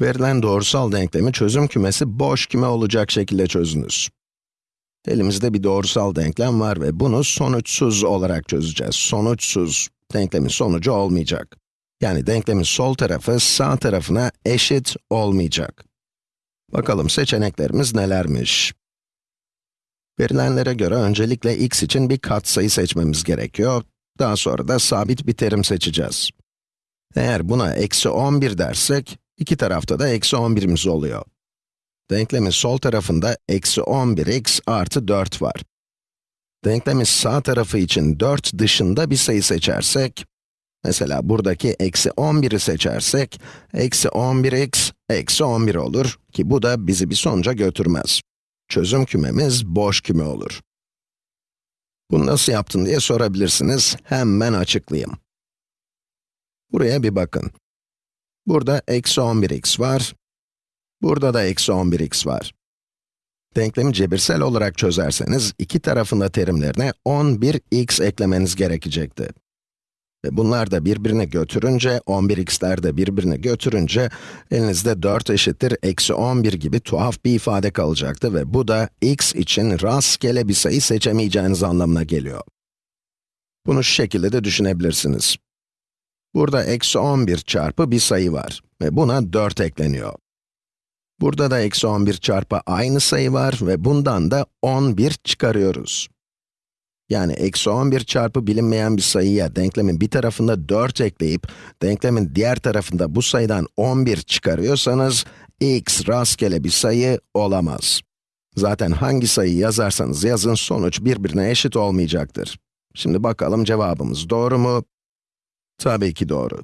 Verilen doğrusal denklemi çözüm kümesi boş küme olacak şekilde çözünüz. Elimizde bir doğrusal denklem var ve bunu sonuçsuz olarak çözeceğiz. Sonuçsuz, denklemin sonucu olmayacak. Yani denklemin sol tarafı sağ tarafına eşit olmayacak. Bakalım seçeneklerimiz nelermiş? Verilenlere göre öncelikle x için bir katsayı seçmemiz gerekiyor. Daha sonra da sabit bir terim seçeceğiz. Eğer buna eksi 11 dersek, iki tarafta da eksi 11'imiz oluyor. Denklemin sol tarafında eksi 11x artı 4 var. Denklemin sağ tarafı için 4 dışında bir sayı seçersek, mesela buradaki eksi 11'i seçersek, eksi 11x eksi 11 olur ki bu da bizi bir sonuca götürmez. Çözüm kümemiz boş küme olur. Bunu nasıl yaptın diye sorabilirsiniz, hemen açıklayayım. Buraya bir bakın. Burada eksi 11x var, burada da eksi 11x var. Denklemi cebirsel olarak çözerseniz, iki tarafında terimlerine 11x eklemeniz gerekecekti. Ve bunlar da birbirini götürünce, 11x'ler de birbirini götürünce, elinizde 4 eşittir eksi 11 gibi tuhaf bir ifade kalacaktı ve bu da x için rastgele bir sayı seçemeyeceğiniz anlamına geliyor. Bunu şu şekilde de düşünebilirsiniz. Burada eksi 11 çarpı bir sayı var ve buna 4 ekleniyor. Burada da eksi 11 çarpı aynı sayı var ve bundan da 11 çıkarıyoruz. Yani eksi 11 çarpı bilinmeyen bir sayıya denklemin bir tarafında 4 ekleyip, denklemin diğer tarafında bu sayıdan 11 çıkarıyorsanız, x rastgele bir sayı olamaz. Zaten hangi sayıyı yazarsanız yazın sonuç birbirine eşit olmayacaktır. Şimdi bakalım cevabımız doğru mu? Tabii ki doğru.